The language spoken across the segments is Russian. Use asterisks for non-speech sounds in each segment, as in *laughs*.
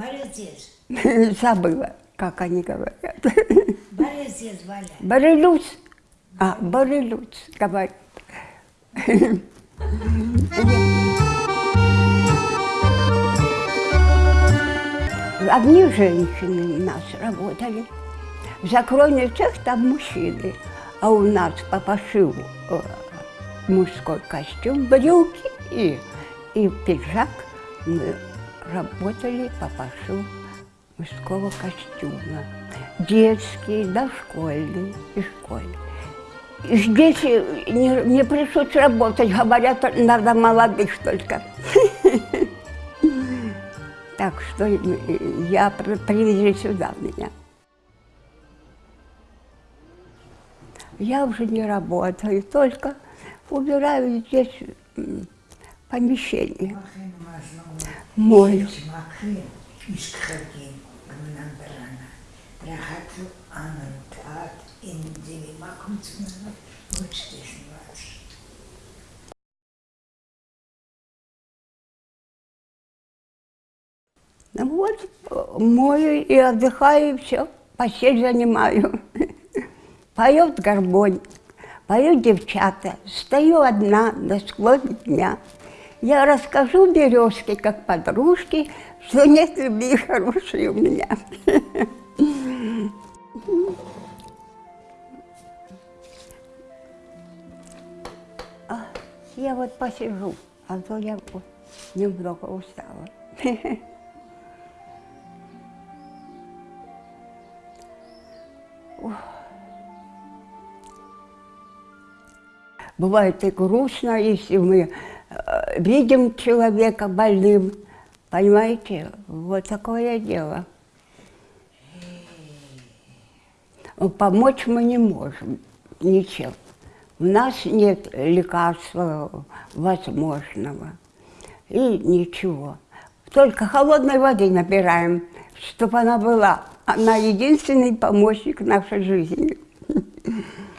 Борисец. *laughs* Забыла, как они говорят. *laughs* Борисец, Валя. Борелюц. А, Борелюц, говорит. *laughs* Одни женщины у нас работали. В закройный цех там мужчины, а у нас по пошиву э, мужской костюм, брюки и, и пиджак. Мы работали по пошиву мужского костюма. Детские, дошкольные и школьные. И Здесь не, не пришлось работать, говорят, надо молодых только. *laughs* Так что я привезли сюда меня. Я уже не работаю, только убираю здесь помещение. Мою. Ну вот, мою и отдыхаю, и все, постель занимаю. *laughs* Поет гармонь, поют девчата. Стою одна на склоне дня. Я расскажу березке, как подружке, что нет любви хорошей у меня. А, я вот посижу, а то я немного устала. Бывает и грустно, если мы видим человека больным, понимаете, вот такое дело. Помочь мы не можем ничем. У нас нет лекарства возможного и ничего. Только холодной воды набираем, чтобы она была. Она единственный помощник нашей жизни. *laughs*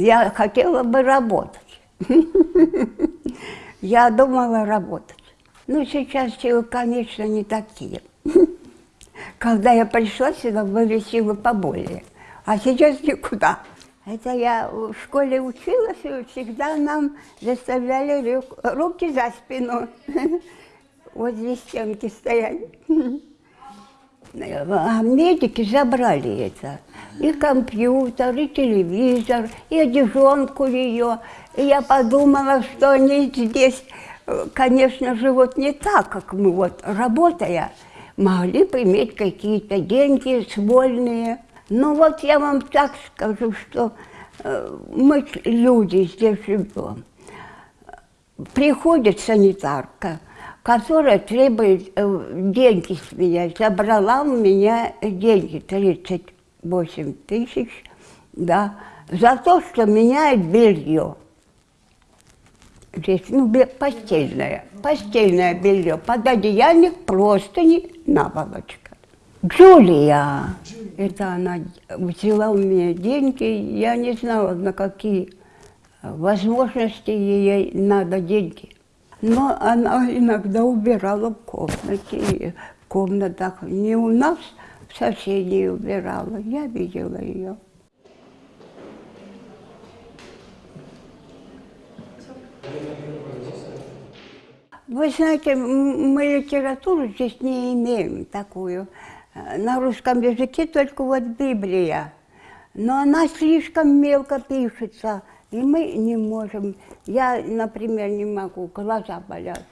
Я хотела бы работать. *laughs* Я думала работать. Но сейчас силы, конечно, не такие. *laughs* Когда я пришла сюда, были силы поболее. А сейчас никуда. Это я в школе училась, и всегда нам заставляли руки за спину. *laughs* Вот здесь стенки стояли. А медики забрали это. И компьютер, и телевизор, и одежонку ее. И я подумала, что они здесь, конечно, живут не так, как мы, вот, работая, могли бы иметь какие-то деньги свольные. Но вот я вам так скажу, что э, мы люди здесь живем. Приходит санитарка, которая требует э, деньги с меня. Забрала у меня деньги, 38 тысяч, да, за то, что меняет белье. Здесь, ну, постельное, постельное белье, пододеяльник, простыни, наволочка. Джулия, это она взяла у меня деньги, я не знала, на какие возможности ей надо деньги. Но она иногда убирала в комнате, в комнатах. Не у нас, в соседей убирала. Я видела ее. Вы знаете, мы литературу здесь не имеем такую. На русском языке только вот Библия. Но она слишком мелко пишется. И мы не можем, я, например, не могу, глаза болят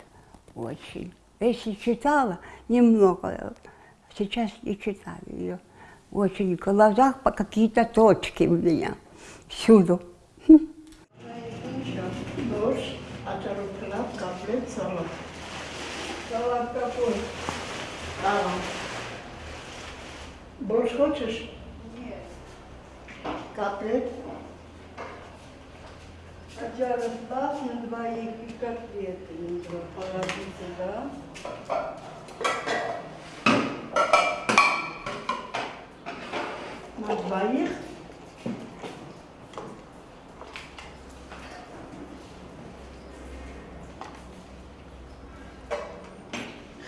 очень. Если читала немного, сейчас не читаю ее. Очень в глазах по какие-то точки у меня, всюду. Борщ хочешь? Нет. Каплет? Хотя расклад на двоих и котлеты нужно положить сюда. На двоих.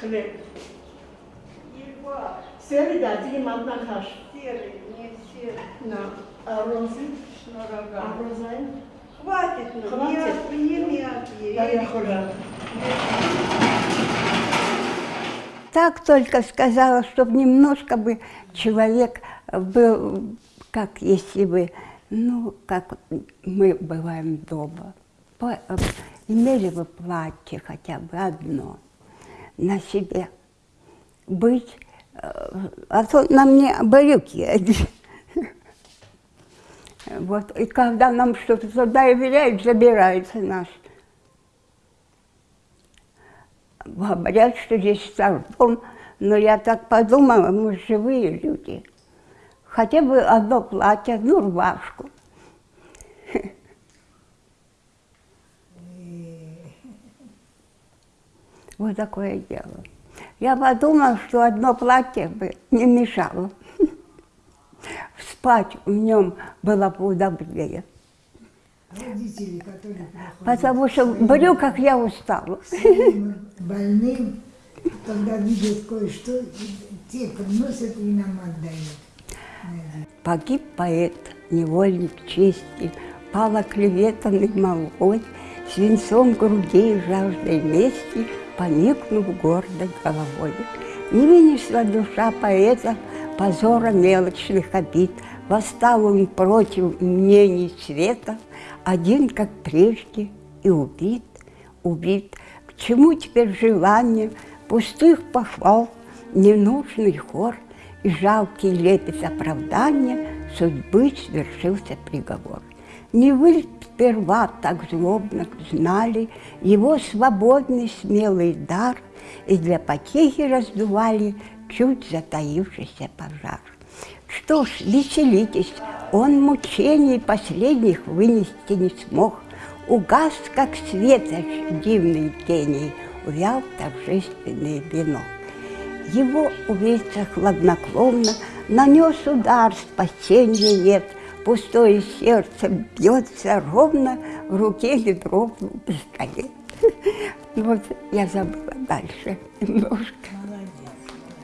Serый. Ебать. Серый, да, Дима Маднахаш. Серый, не серый. На. А розы? А Шнурага. Хватит, ну, Хватит. не, не мягкие. Да, я. Так только сказала, чтобы немножко бы человек был, как если бы, ну, как мы бываем дома. По- имели бы платье хотя бы одно на себе. Быть, э, а то на мне брюки одни. Вот, и когда нам что-то доверяют, забирается нас. Говорят, что здесь старпом, но я так подумала, мы живые люди. Хотя бы одно платье, одну рубашку. Вот такое дело. Я подумала, что одно платье бы не мешало. Спать в нем было бы удобнее. Родители, которые Потому что в брюках я устала. больным, когда видят кое-что, те приносят и нам отдают. Погиб поэт, невольник чести, Пал оклеветанный молвой, Свинцом груди и жаждой мести, Поникнув гордой головой. Не вынесла душа поэта Позора мелочных обид, Восстал он против мнений света, Один, как прежде, и убит, убит. К чему теперь желание Пустых похвал, ненужный хор И жалкий лепет оправдания Судьбы свершился приговор. Не вы сперва так злобно знали Его свободный смелый дар И для потехи раздували Чуть затаившийся пожар. Что ж, веселитесь, он мучений последних вынести не смог. Угас, как светоч дивный гений, увял торжественный венок. Его убийца хладнокровно нанес удар, спасения нет. Пустое сердце бьется ровно, в руке не дрогнул пистолет. Вот я забыла дальше немножко.